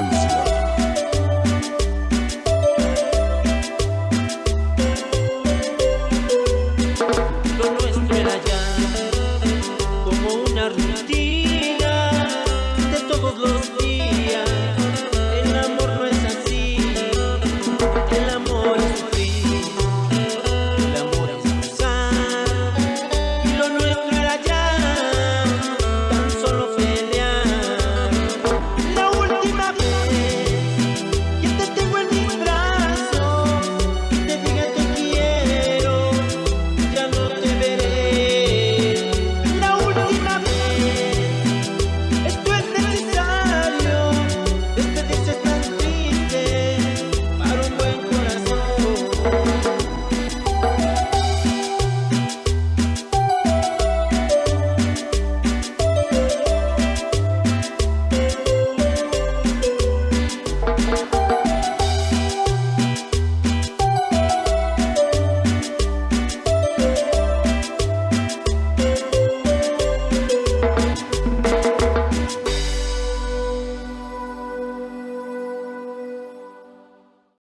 infancia. Lo nuestro era ya como una rutina.